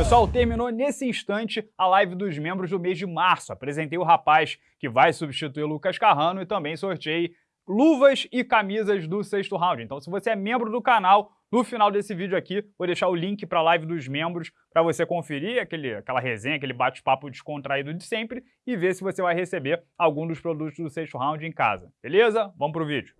Pessoal, terminou nesse instante a live dos membros do mês de março. Apresentei o rapaz que vai substituir o Lucas Carrano e também sorteei luvas e camisas do sexto round. Então, se você é membro do canal, no final desse vídeo aqui, vou deixar o link para a live dos membros para você conferir aquele, aquela resenha, aquele bate-papo descontraído de sempre e ver se você vai receber algum dos produtos do sexto round em casa. Beleza? Vamos pro vídeo.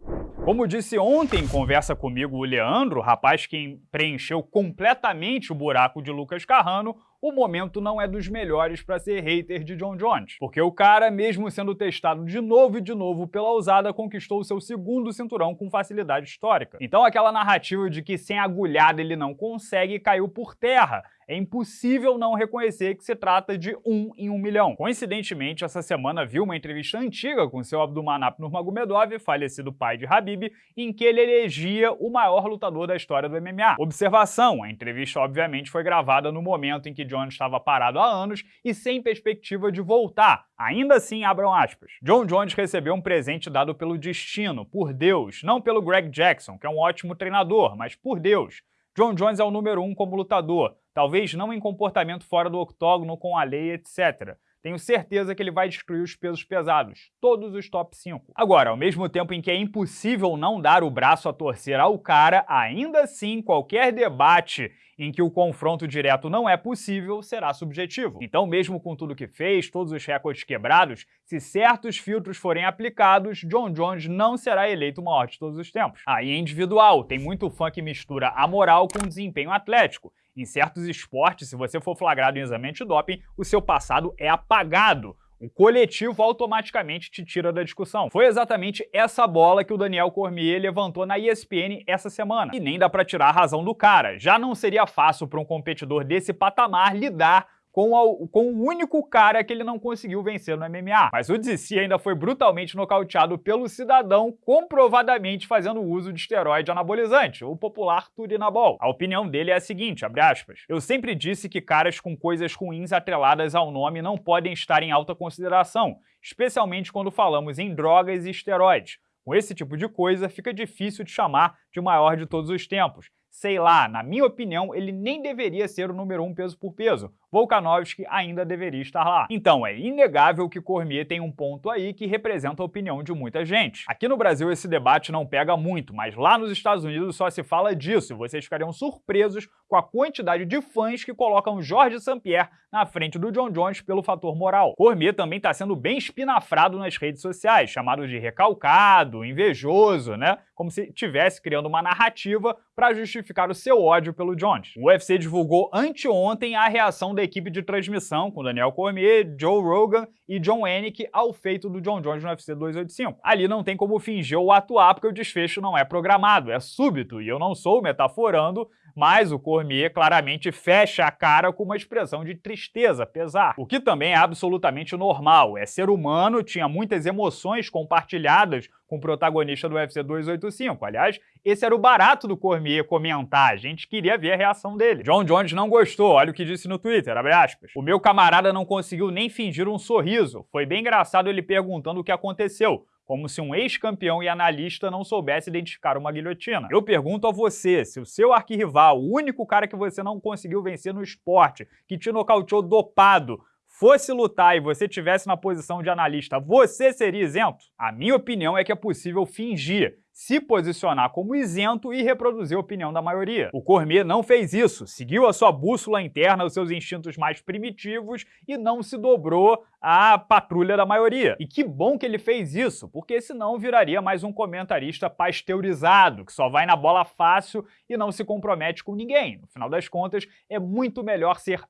Como disse ontem em conversa comigo o Leandro, rapaz que preencheu completamente o buraco de Lucas Carrano, o momento não é dos melhores para ser hater de John Jones. Porque o cara, mesmo sendo testado de novo e de novo pela ousada, conquistou seu segundo cinturão com facilidade histórica. Então aquela narrativa de que sem agulhada ele não consegue caiu por terra é impossível não reconhecer que se trata de um em um milhão. Coincidentemente, essa semana viu uma entrevista antiga com seu Abdulmanap Nurmagomedov, falecido pai de Habib, em que ele elegia o maior lutador da história do MMA. Observação, a entrevista obviamente foi gravada no momento em que John estava parado há anos e sem perspectiva de voltar. Ainda assim, abram aspas. John Jones recebeu um presente dado pelo destino, por Deus, não pelo Greg Jackson, que é um ótimo treinador, mas por Deus. John Jones é o número um como lutador, talvez não em comportamento fora do octógono com a lei, etc. Tenho certeza que ele vai destruir os pesos pesados, todos os top 5. Agora, ao mesmo tempo em que é impossível não dar o braço a torcer ao cara, ainda assim qualquer debate em que o confronto direto não é possível, será subjetivo. Então, mesmo com tudo que fez, todos os recordes quebrados, se certos filtros forem aplicados, John Jones não será eleito o maior de todos os tempos. Aí é individual, tem muito fã que mistura a moral com o desempenho atlético. Em certos esportes, se você for flagrado em exame antidoping, o seu passado é apagado. O coletivo automaticamente te tira da discussão. Foi exatamente essa bola que o Daniel Cormier levantou na ESPN essa semana. E nem dá pra tirar a razão do cara. Já não seria fácil para um competidor desse patamar lidar com, a, com o único cara que ele não conseguiu vencer no MMA. Mas o DC ainda foi brutalmente nocauteado pelo cidadão, comprovadamente fazendo uso de esteroide anabolizante, o popular Turinabol. A opinião dele é a seguinte, abre aspas, Eu sempre disse que caras com coisas ruins atreladas ao nome não podem estar em alta consideração, especialmente quando falamos em drogas e esteroides. Com esse tipo de coisa, fica difícil de chamar de maior de todos os tempos. Sei lá, na minha opinião, ele nem deveria ser o número um peso por peso. Volkanovski ainda deveria estar lá. Então é inegável que Cormier tem um ponto aí que representa a opinião de muita gente. Aqui no Brasil esse debate não pega muito, mas lá nos Estados Unidos só se fala disso e vocês ficariam surpresos com a quantidade de fãs que colocam Jorge St-Pierre na frente do John Jones pelo fator moral. Cormier também está sendo bem espinafrado nas redes sociais, chamado de recalcado, invejoso, né? Como se estivesse criando uma narrativa para justificar o seu ódio pelo Jones. O UFC divulgou anteontem a reação da equipe de transmissão com Daniel Cormier, Joe Rogan e John Anik ao feito do John Jones no UFC 285. Ali não tem como fingir ou atuar porque o desfecho não é programado, é súbito, e eu não sou metaforando, mas o Cormier claramente fecha a cara com uma expressão de tristeza, pesar, o que também é absolutamente normal. É ser humano, tinha muitas emoções compartilhadas com o protagonista do UFC 285. Aliás, esse era o barato do Cormier comentar, a gente queria ver a reação dele. John Jones não gostou, olha o que disse no Twitter, abre aspas. O meu camarada não conseguiu nem fingir um sorriso. Foi bem engraçado ele perguntando o que aconteceu como se um ex-campeão e analista não soubesse identificar uma guilhotina. Eu pergunto a você, se o seu arquirrival, o único cara que você não conseguiu vencer no esporte, que te nocauteou dopado, fosse lutar e você tivesse na posição de analista, você seria isento? A minha opinião é que é possível fingir se posicionar como isento e reproduzir a opinião da maioria. O Cormier não fez isso, seguiu a sua bússola interna, os seus instintos mais primitivos e não se dobrou à patrulha da maioria. E que bom que ele fez isso, porque senão viraria mais um comentarista pasteurizado, que só vai na bola fácil e não se compromete com ninguém. No final das contas, é muito melhor ser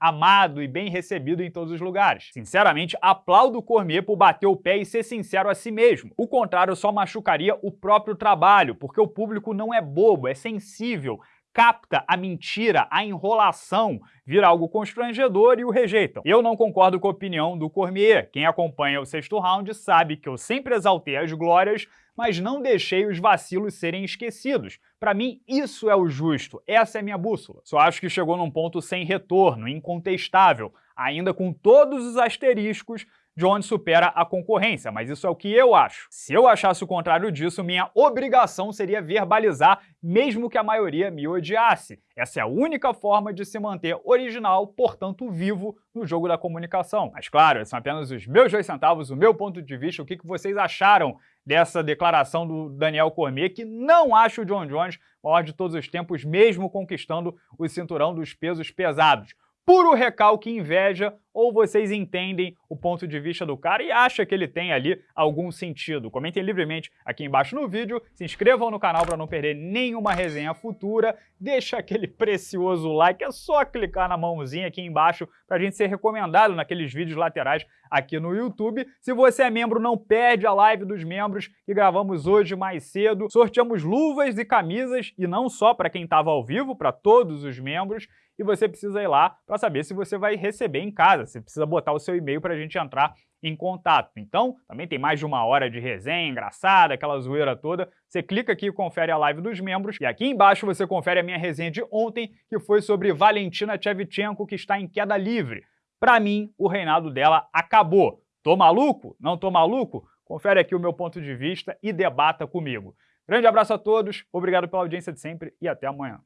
amado e bem recebido em todos os lugares. Sinceramente, aplaudo o Cormier por bater o pé e ser sincero a si mesmo. O contrário só machucaria o próprio próprio trabalho, porque o público não é bobo, é sensível, capta a mentira, a enrolação, vira algo constrangedor e o rejeitam. Eu não concordo com a opinião do Cormier. Quem acompanha o sexto round sabe que eu sempre exaltei as glórias, mas não deixei os vacilos serem esquecidos. Para mim, isso é o justo, essa é a minha bússola. Só acho que chegou num ponto sem retorno, incontestável, ainda com todos os asteriscos Jones supera a concorrência, mas isso é o que eu acho. Se eu achasse o contrário disso, minha obrigação seria verbalizar, mesmo que a maioria me odiasse. Essa é a única forma de se manter original, portanto vivo, no jogo da comunicação. Mas claro, são apenas os meus dois centavos, o meu ponto de vista, o que vocês acharam dessa declaração do Daniel Cormier, que não acha o John Jones maior de todos os tempos, mesmo conquistando o cinturão dos pesos pesados puro recalque e inveja, ou vocês entendem o ponto de vista do cara e acham que ele tem ali algum sentido. Comentem livremente aqui embaixo no vídeo, se inscrevam no canal para não perder nenhuma resenha futura, deixa aquele precioso like, é só clicar na mãozinha aqui embaixo para a gente ser recomendado naqueles vídeos laterais aqui no YouTube. Se você é membro, não perde a live dos membros que gravamos hoje mais cedo. Sorteamos luvas e camisas, e não só para quem estava ao vivo, para todos os membros, e você precisa ir lá para saber se você vai receber em casa. Você precisa botar o seu e-mail para a gente entrar em contato. Então, também tem mais de uma hora de resenha engraçada, aquela zoeira toda. Você clica aqui e confere a live dos membros. E aqui embaixo você confere a minha resenha de ontem, que foi sobre Valentina Tchevchenko, que está em queda livre. Para mim, o reinado dela acabou. Tô maluco? Não tô maluco? Confere aqui o meu ponto de vista e debata comigo. Grande abraço a todos, obrigado pela audiência de sempre e até amanhã.